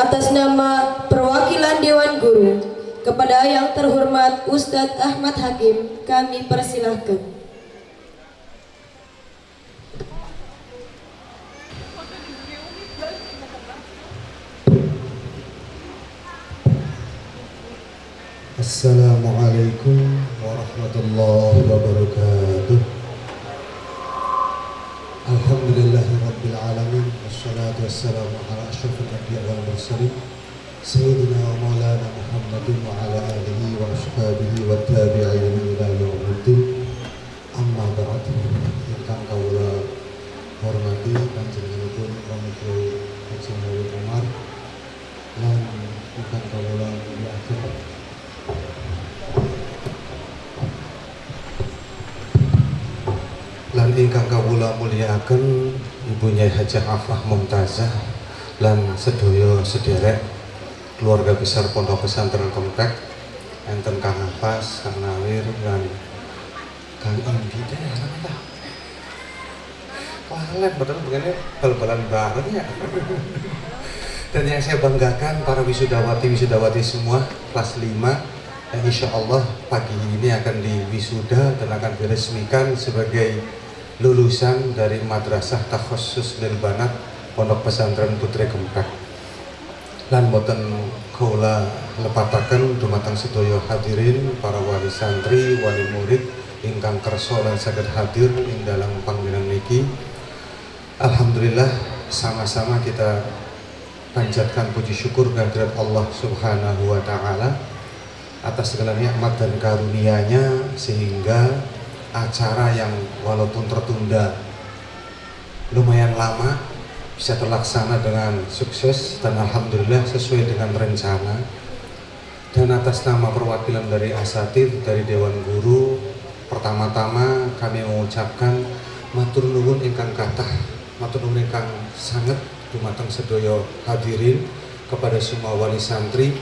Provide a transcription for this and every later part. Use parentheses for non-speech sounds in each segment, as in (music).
atas nama perwakilan Dewan Guru kepada yang terhormat Ustadz Ahmad Hakim kami persilahkan. Assalamualaikum warahmatullahi wabarakatuh Anbiya wal mursalin Sayyidina wa maulana Muhammadin wa ala alihi wa ashabihi wa tabi'in ila yawmiddin. Amma ba'd. Ingkang kawula hormati panjenenganipun Pamitra Haji Umar lan ingkang kawula muliakan lan ingkang kawula mulyakaken ibunya Hajah Afah Mumtazah lan sedaya sederek keluarga besar Pondok Pesantren Komplek enten Kang Nafas, Kang Nawir lan Kang Indi deh apa Walen betul begini bal-balan banget ya. (laughs) Dan yang saya banggakan para wisudawati wisudawati semua kelas 5 yang insya Allah pagi ini akan diwisuda dan akan diresmikan sebagai lulusan dari Madrasah Takhusus Lil Banat Pondok Pesantren Putri Kempek lan boten kula lepataken dumateng sedaya hadirin para wali santri, wali murid ingkang kersa lan saged hadir ing dalam panggilan niki. Alhamdulillah sama-sama kita panjatkan puji syukur kehadirat Allah Subhanahu wa taala atas segala nikmat dan karunia-Nya sehingga acara yang walaupun tertunda lumayan lama bisa terlaksana dengan sukses dan alhamdulillah sesuai dengan rencana. Dan atas nama perwakilan dari asatid dari Dewan Guru pertama-tama kami mengucapkan matur nuwun ingkang kathah matur nuwun ingkang sangat dumateng sedaya hadirin kepada semua wali santri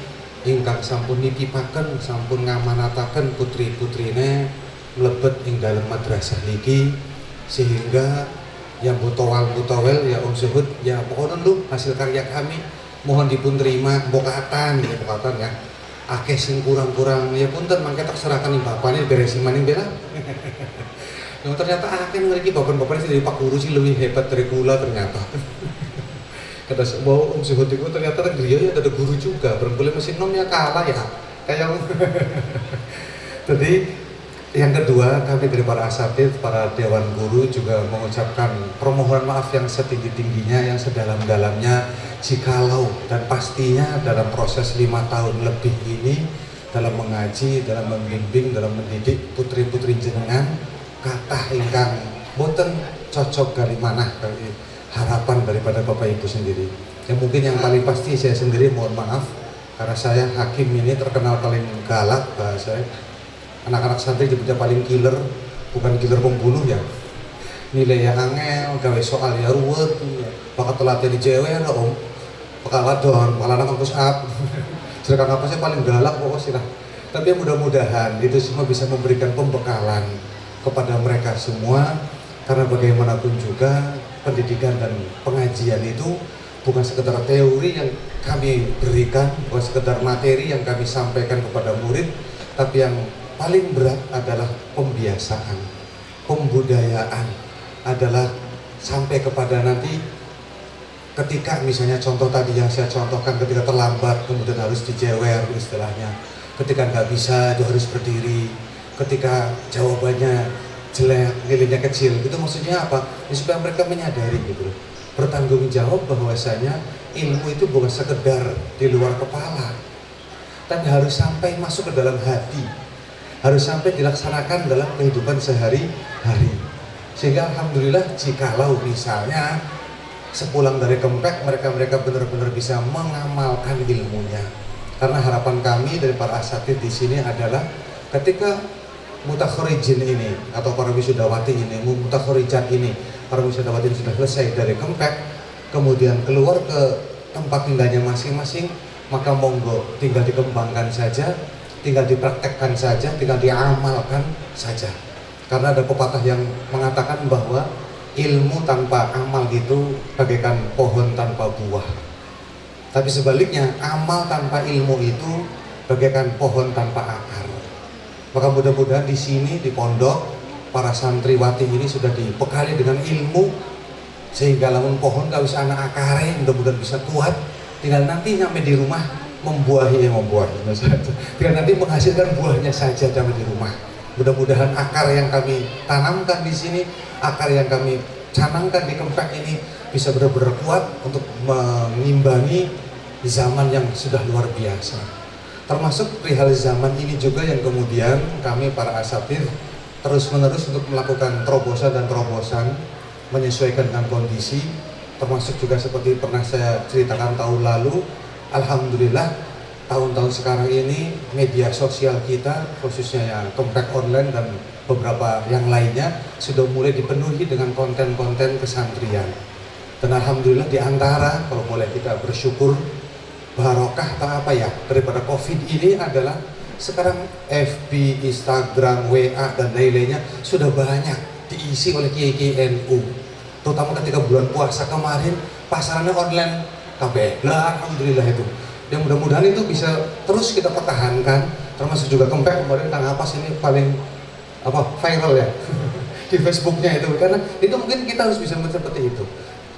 ingkang sampun nitipaken sampun ngamanataken putri-putrine mlebet ing dalam madrasah niki sehingga yang butowal butowel ya Om Zuhud ya pokoknya lu hasil karya kami mohon dipun terima bokatan ya bokatan ya. Akeh sing kurang-kurang ya punten mangke terserahkan nih bapaknya beresin maning bela yang (laughs) ternyata akeh ngeriki bapak-bapak dari Pak Guru sih lebih hebat dari kula ternyata. (laughs) Kata mau Om Zuhud itu ternyata dia ya ada guru juga. Berboleh mesin nom ya kalah ya. Kayak (laughs) jadi yang kedua kami dari para asatid para dewan guru juga mengucapkan permohonan maaf yang setinggi-tingginya yang sedalam-dalamnya. Jikalau dan pastinya dalam proses lima tahun lebih ini dalam mengaji, dalam membimbing, dalam mendidik putri-putri jenengan kata ingkang boten cocok dari mana dari harapan daripada bapak ibu sendiri. Yang mungkin yang paling pasti saya sendiri mohon maaf karena saya hakim ini terkenal paling galak bahasa anak-anak santri disebutnya paling killer bukan killer pembunuh ya. Nilai yang angel gawe soal ya ruwet. Bakat telat jadi cewek ada om. Bakal wadon bakal anak kampus up sedangkan apa sih paling galak pokoknya lah. Tapi mudah-mudahan itu semua bisa memberikan pembekalan kepada mereka semua. Karena bagaimanapun juga pendidikan dan pengajian itu bukan sekedar teori yang kami berikan, bukan sekedar materi yang kami sampaikan kepada murid, tapi yang paling berat adalah pembiasaan, pembudayaan adalah sampai kepada nanti ketika misalnya contoh tadi yang saya contohkan ketika terlambat kemudian harus dijewer istilahnya ketika nggak bisa itu harus berdiri ketika jawabannya jelek, nilainya kecil, itu maksudnya apa? Ya, supaya mereka menyadari gitu. Bertanggung jawab bahwasanya ilmu itu bukan sekedar di luar kepala, tapi harus sampai masuk ke dalam hati, harus sampai dilaksanakan dalam kehidupan sehari-hari. Sehingga alhamdulillah jikalau misalnya sepulang dari kempek mereka-mereka benar-benar bisa mengamalkan ilmunya. Karena harapan kami dari para asatid di sini adalah ketika mutakhorijin ini atau para wisudawati ini, mutakhorijat ini, para wisudawati sudah selesai dari Kempek, kemudian keluar ke tempat tinggalnya masing-masing, maka monggo tinggal dikembangkan saja, tinggal dipraktekkan saja, tinggal diamalkan saja. Karena ada pepatah yang mengatakan bahwa ilmu tanpa amal itu bagaikan pohon tanpa buah. Tapi sebaliknya, amal tanpa ilmu itu bagaikan pohon tanpa akar. Maka mudah-mudahan di sini di pondok para santriwati ini sudah dibekali dengan ilmu sehingga lamun pohon gak bisa anak akare mudah-mudahan bisa kuat tinggal nanti nyampe di rumah membuahi ya membuahi tinggal nanti menghasilkan buahnya saja sampai di rumah. Mudah-mudahan akar yang kami tanamkan di sini akar yang kami canangkan di kempek ini bisa benar-benar kuat untuk mengimbangi zaman yang sudah luar biasa. Termasuk perihal zaman ini juga yang kemudian kami para asatid terus menerus untuk melakukan terobosan dan terobosan menyesuaikan dengan kondisi. Termasuk juga seperti pernah saya ceritakan tahun lalu Alhamdulillah tahun-tahun sekarang ini media sosial kita khususnya ya komplek online dan beberapa yang lainnya sudah mulai dipenuhi dengan konten-konten kesantrian. Dan Alhamdulillah di antara kalau boleh kita bersyukur barokah tak apa ya daripada covid ini adalah sekarang FB, Instagram, WA dan lain-lainnya sudah banyak diisi oleh kiai NU terutama ketika bulan puasa kemarin pasarannya online KB lah Alhamdulillah itu. Yang mudah-mudahan itu bisa terus kita pertahankan termasuk juga kempek kemarin tentang apa ini paling apa viral ya? (laughs) Di Facebooknya itu. Karena itu mungkin kita harus bisa seperti itu.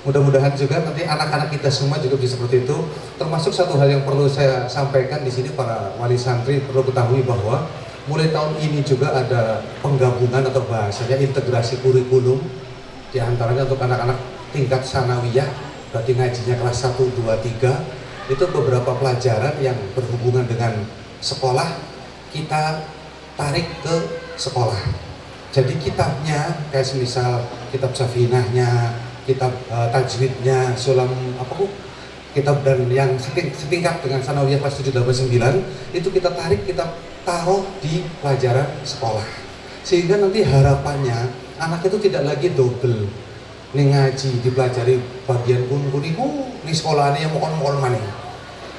Mudah-mudahan juga nanti anak-anak kita semua juga bisa seperti itu. Termasuk satu hal yang perlu saya sampaikan di sini para wali santri perlu ketahui bahwa mulai tahun ini juga ada penggabungan atau bahasanya integrasi kurikulum di antaranya untuk anak-anak tingkat sanawiyah berarti ngajinya kelas 1, 2, 3 itu beberapa pelajaran yang berhubungan dengan sekolah kita tarik ke sekolah. Jadi kitabnya kayak misal kitab safinahnya kitab uh, tajwidnya sulam apa kok kitab dan yang setingkat dengan sanawiyah kelas 7, 8, 9 itu kita tarik kita taruh di pelajaran sekolah. Sehingga nanti harapannya anak itu tidak lagi double nih ngaji dipelajari bagian kun kuniku nih sekolahnya yang mau on mana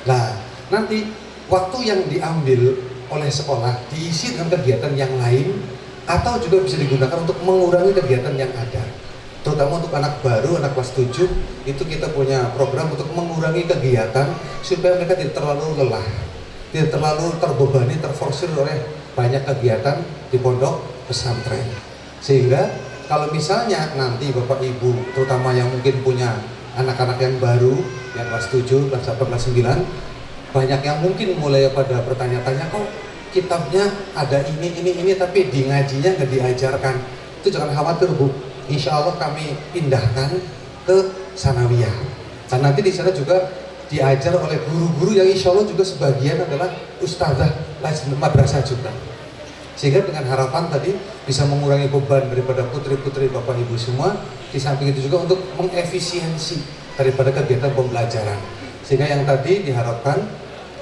nah nanti waktu yang diambil oleh sekolah diisi dengan kegiatan yang lain atau juga bisa digunakan untuk mengurangi kegiatan yang ada. Terutama untuk anak baru, anak kelas 7 itu kita punya program untuk mengurangi kegiatan supaya mereka tidak terlalu lelah tidak terlalu terbebani, terforsir oleh banyak kegiatan di pondok pesantren. Sehingga kalau misalnya nanti Bapak Ibu terutama yang mungkin punya anak-anak yang baru yang kelas 7, kelas 8, kelas 9 banyak yang mungkin mulai pada bertanya-tanya kok kitabnya ada ini, ini, ini tapi di ngajinya nggak diajarkan? Itu jangan khawatir Bu. Insya Allah kami pindahkan ke Sanawiyah. Dan nanti di sana juga diajar oleh guru-guru yang insya Allah juga sebagian adalah ustazah madrasah juga sehingga dengan harapan tadi bisa mengurangi beban daripada putri-putri bapak ibu semua di samping itu juga untuk mengefisiensi daripada kegiatan pembelajaran. Sehingga yang tadi diharapkan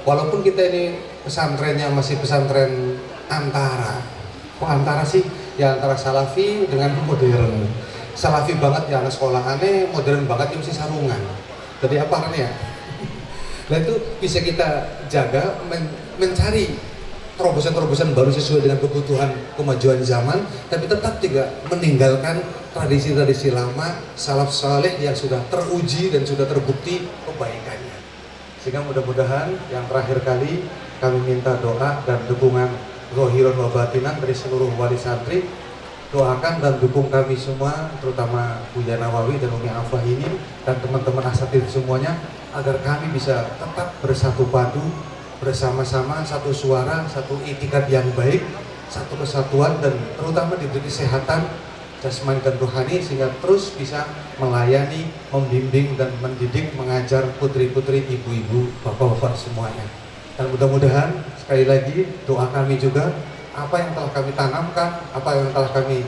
walaupun kita ini pesantrennya masih pesantren antara kok antara sih? Ya antara salafi dengan modern. Salafi banget ya anak sekolah aneh modern banget ya mesti sarungan. Jadi apa ya (laughs) nah itu bisa kita jaga men mencari terobosan-terobosan baru sesuai dengan kebutuhan kemajuan zaman tapi tetap juga meninggalkan tradisi-tradisi lama salaf saleh yang sudah teruji dan sudah terbukti kebaikannya. Sehingga mudah-mudahan yang terakhir kali kami minta doa dan dukungan rohiron wa batinan dari seluruh wali santri doakan dan dukung kami semua terutama Buya Nawawi dan Umi Afah ini dan teman-teman asatid semuanya agar kami bisa tetap bersatu padu bersama-sama satu suara, satu itikat yang baik, satu kesatuan dan terutama diberi kesehatan jasmani dan rohani sehingga terus bisa melayani, membimbing dan mendidik, mengajar putri-putri, ibu-ibu, bapak-bapak semuanya. Dan mudah-mudahan sekali lagi doa kami juga apa yang telah kami tanamkan, apa yang telah kami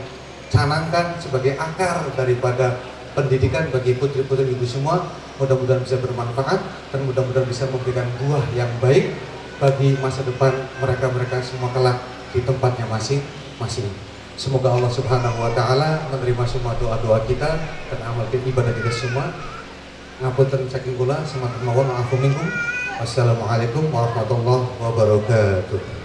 canangkan sebagai akar daripada pendidikan bagi putri-putri ibu semua mudah-mudahan bisa bermanfaat dan mudah-mudahan bisa memberikan buah yang baik bagi masa depan mereka-mereka semua kelak di tempatnya masing-masing. Semoga Allah Subhanahu wa taala menerima semua doa-doa kita dan amal ibadah kita semua. Ngapunten saking kula semangat mawon maafu minkum. Wassalamualaikum warahmatullahi wabarakatuh.